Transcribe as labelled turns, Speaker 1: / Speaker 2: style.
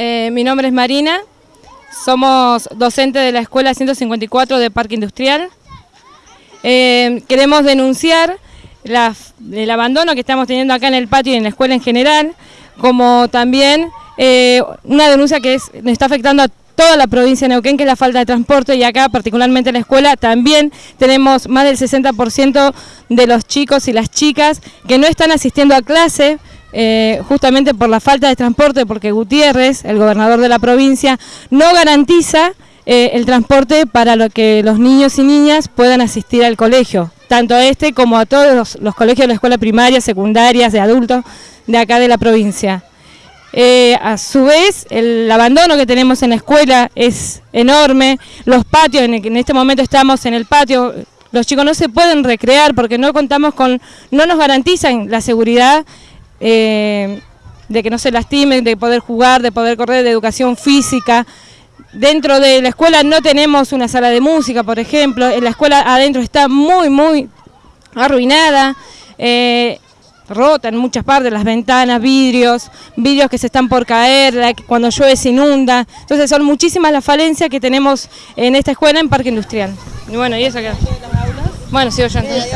Speaker 1: Eh, mi nombre es Marina, somos docentes de la Escuela 154 de Parque Industrial. Eh, queremos denunciar el abandono que estamos teniendo acá en el patio y en la escuela en general, como también eh, una denuncia que es, está afectando a toda la provincia de Neuquén, que es la falta de transporte, y acá particularmente en la escuela también tenemos más del 60% de los chicos y las chicas que no están asistiendo a clase, eh, justamente por la falta de transporte, porque Gutiérrez, el gobernador de la provincia, no garantiza eh, el transporte para lo que los niños y niñas puedan asistir al colegio, tanto a este como a todos los, colegios de la escuela primaria, secundarias, de adultos de acá de la provincia. Eh, a su vez, el abandono que tenemos en la escuela es enorme, los patios, en, en, este momento estamos en el patio, los chicos no se pueden recrear porque no contamos con, no nos garantizan la seguridad eh, de que no se lastimen, de poder jugar, de poder correr, de educación física. Dentro de la escuela no tenemos una sala de música, por ejemplo, la escuela adentro está muy, muy arruinada. Eh, rota en muchas partes, las ventanas, vidrios, vidrios que se están por caer, cuando llueve se inunda. Entonces son muchísimas las falencias que tenemos en esta escuela en Parque Industrial. Bueno, y eso que... Bueno, sigo yo entonces.